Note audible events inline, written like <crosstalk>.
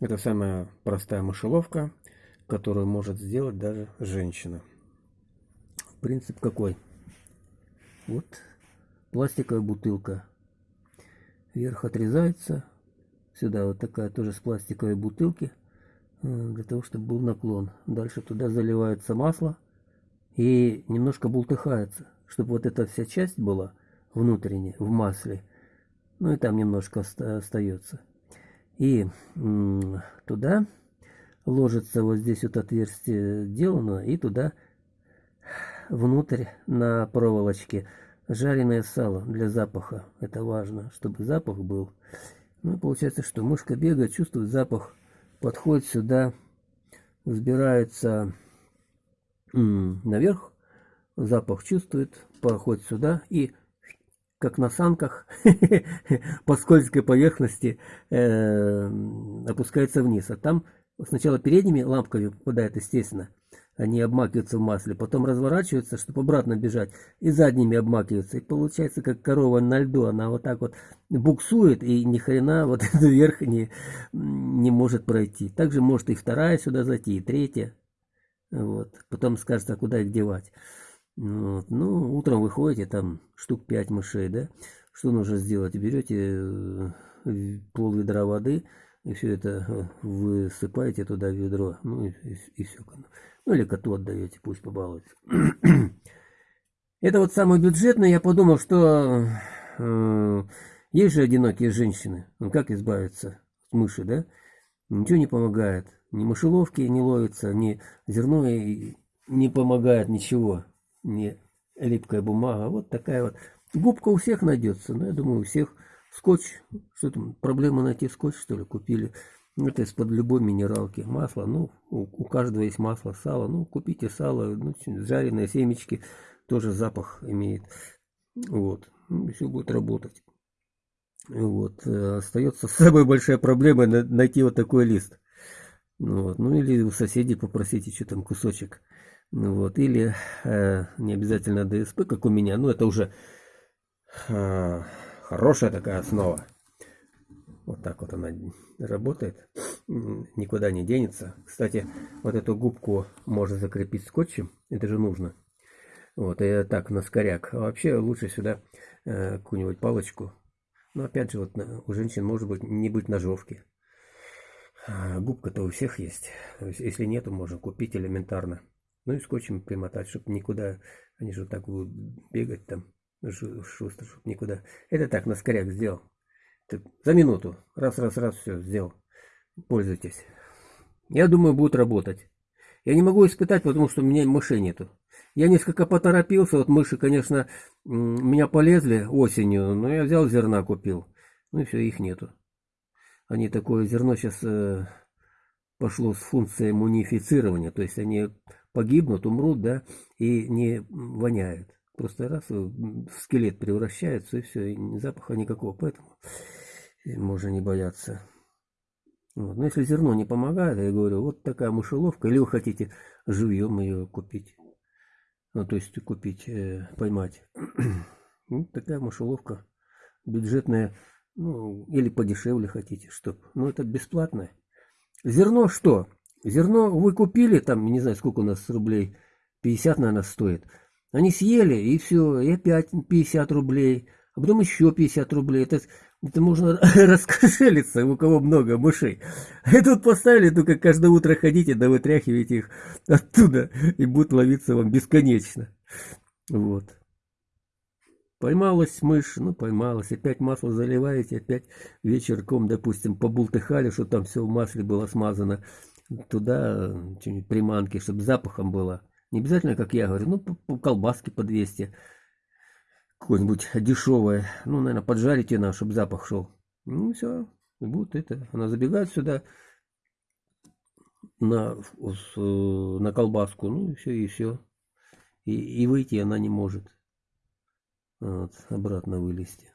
Это самая простая мышеловка, которую может сделать даже женщина. Принцип какой? Вот пластиковая бутылка. Верх отрезается. Сюда вот такая тоже с пластиковой бутылки. Э, для того, чтобы был наклон. Дальше туда заливается масло. И немножко бултыхается. Чтобы вот эта вся часть была внутренняя, в масле. Ну и там немножко остается. И туда ложится вот здесь вот отверстие сделано, и туда внутрь на проволочке жареное сало для запаха. Это важно, чтобы запах был. Ну, получается, что мышка бегает, чувствует запах, подходит сюда, взбирается наверх, запах чувствует, проходит сюда и как на санках, <laughs> по скользкой поверхности э, опускается вниз. А там сначала передними лампками попадает, естественно, они обмакиваются в масле, потом разворачиваются, чтобы обратно бежать, и задними обмакиваются. И получается, как корова на льду, она вот так вот буксует, и ни хрена вот <laughs> эту верх не, не может пройти. Также может и вторая сюда зайти, и третья. Вот. Потом скажется, а куда их девать. Вот. Ну, утром выходите, там штук 5 мышей, да? Что нужно сделать? Берете э, пол ведра воды, и все это э, высыпаете туда в ведро, ну и, и, и все. Ну или коту отдаете, пусть побалуется. <clears throat> Это вот самое бюджетное, я подумал, что э, есть же одинокие женщины, ну как избавиться от мыши, да? Ничего не помогает, ни мышеловки не ловится, ни зерно не помогает, ничего не липкая бумага. Вот такая вот. Губка у всех найдется. Но ну, я думаю, у всех скотч. Что там, проблема найти скотч, что ли, купили. Это из-под любой минералки. Масло, ну, у, у каждого есть масло, сало. Ну, купите сало, ну, жареные семечки. Тоже запах имеет. Вот. Ну, все будет работать. Вот. Э, остается самая большая проблема найти вот такой лист. Вот. Ну или у соседей попросите, что там кусочек ну вот, или э, не обязательно DSP, как у меня, но это уже э, хорошая такая основа. Вот так вот она работает, никуда не денется. Кстати, вот эту губку можно закрепить скотчем, это же нужно. Вот, и так, на скоряк. А вообще лучше сюда э, какую-нибудь палочку. Но опять же, вот у женщин может быть не быть ножовки. А губка-то у всех есть. Если нету, можно купить элементарно. Ну и скотчем примотать, чтобы никуда, они же вот так будут бегать там, шустро, чтобы никуда. Это так, на скоряк сделал. Так, за минуту. Раз, раз, раз, все, сделал. Пользуйтесь. Я думаю, будет работать. Я не могу испытать, потому что у меня мышей нету. Я несколько поторопился, вот мыши, конечно, меня полезли осенью, но я взял зерна, купил. Ну и все, их нету. Они такое зерно сейчас э, пошло с функцией мунифицирования, то есть они погибнут, умрут, да, и не воняют. Просто раз в скелет превращаются, и все, и запаха никакого, поэтому можно не бояться. Вот. Но если зерно не помогает, я говорю, вот такая мышеловка, или вы хотите живьем ее купить, ну, то есть купить, э, поймать. <clears throat> ну, такая мышеловка бюджетная, ну, или подешевле хотите, чтоб, ну, это бесплатное. Зерно что? Зерно вы купили, там, не знаю, сколько у нас рублей, 50, наверное, стоит. Они съели, и все, и опять 50 рублей, а потом еще 50 рублей. Это, это можно <laughs> раскошелиться, у кого много мышей. А тут поставили, только каждое утро ходите, да вытряхиваете их оттуда, и будут ловиться вам бесконечно. Вот. Поймалась мышь, ну поймалась, опять масло заливаете, опять вечерком, допустим, побултыхали, что там все в масле было смазано туда что-нибудь приманки, чтобы запахом было. Не обязательно, как я говорю, ну, по колбаски по 200, какое-нибудь дешевое. Ну, наверное, поджарите на, чтобы запах шел. Ну, все, будет это. Она забегает сюда на, на колбаску, ну, и все, и все. И, и выйти она не может. Вот, обратно вылезти.